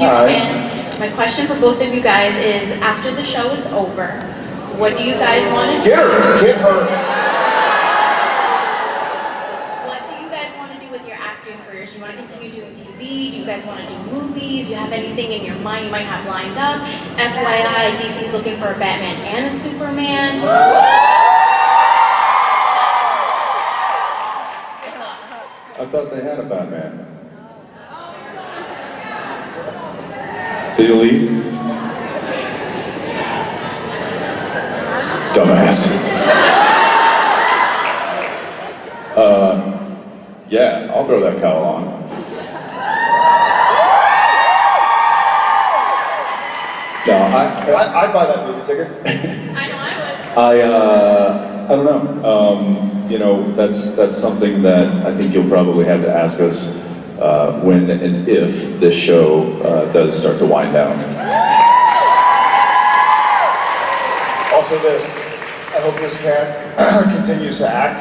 Huge fan. My question for both of you guys is, after the show is over, what do you guys want to do? Get her! Get her! What do you guys want to do with your acting careers? Do you want to continue doing TV? Do you guys want to do movies? Do you have anything in your mind you might have lined up? FYI, DC's looking for a Batman and a Superman. I thought they had a Batman. Oh. Did you leave? Dumbass. Uh, yeah, I'll throw that cowl on. No, I, I, I'd buy that movie ticket. I know I would. I, uh, I don't know. Um, you know, that's that's something that I think you'll probably have to ask us uh, when and if this show uh, does start to wind down. Also this, I hope this cat continues to act,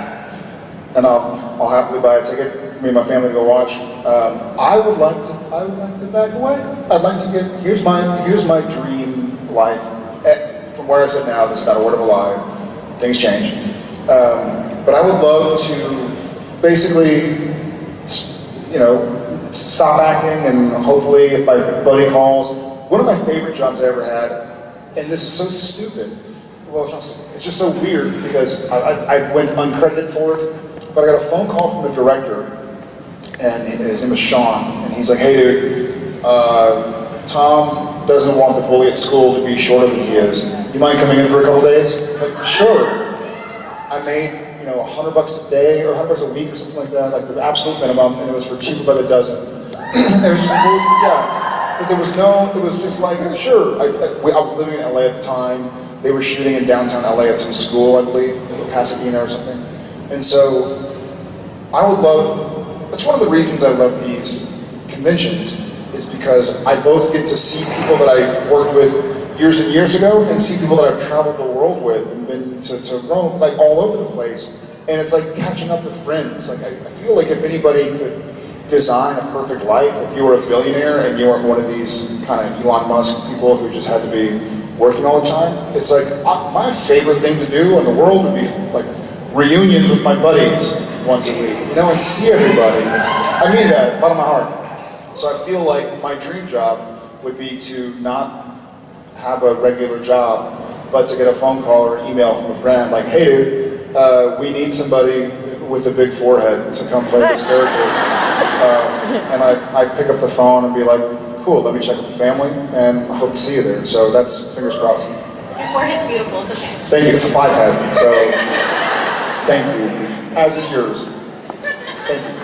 and I'll, I'll happily buy a ticket for me and my family to go watch. Um, I would like to, I would like to back away. I'd like to get, here's my, here's my dream life. Eh, From where I sit now, this is not a word of a lie, things change. Um, but I would love to basically, you know, stop acting and hopefully if my buddy calls, one of my favorite jobs I ever had, and this is so stupid, well, it's not stupid, it's just so weird because I, I, I went uncredited for it, but I got a phone call from the director, and his name was Sean, and he's like, hey dude, uh, Tom doesn't want the bully at school to be shorter than he is. You mind coming in for a couple days? I'm like, sure. I made, you know, a hundred bucks a day or a hundred bucks a week or something like that, like the absolute minimum, and it was for cheaper by the dozen. it was just cool to yeah. But there was no, it was just like, sure. I, I, I was living in LA at the time. They were shooting in downtown LA at some school, I believe, Pasadena or something. And so I would love, that's one of the reasons I love these conventions, is because I both get to see people that I worked with years and years ago and see people that I've traveled the world with and been to, to Rome, like all over the place. And it's like catching up with friends. Like I, I feel like if anybody could design a perfect life, if you were a billionaire and you weren't one of these kind of Elon Musk people who just had to be working all the time, it's like uh, my favorite thing to do in the world would be like reunions with my buddies once a week, you know, and see everybody. I mean that, bottom of my heart. So I feel like my dream job would be to not have a regular job, but to get a phone call or email from a friend like, hey dude, uh, we need somebody with a big forehead to come play this character. Um, and I, I pick up the phone and be like, cool, let me check with the family and I hope to see you there. So that's fingers crossed. Your forehead's beautiful, it's okay. Thank you, it's a five head, so thank you, as is yours. Thank you.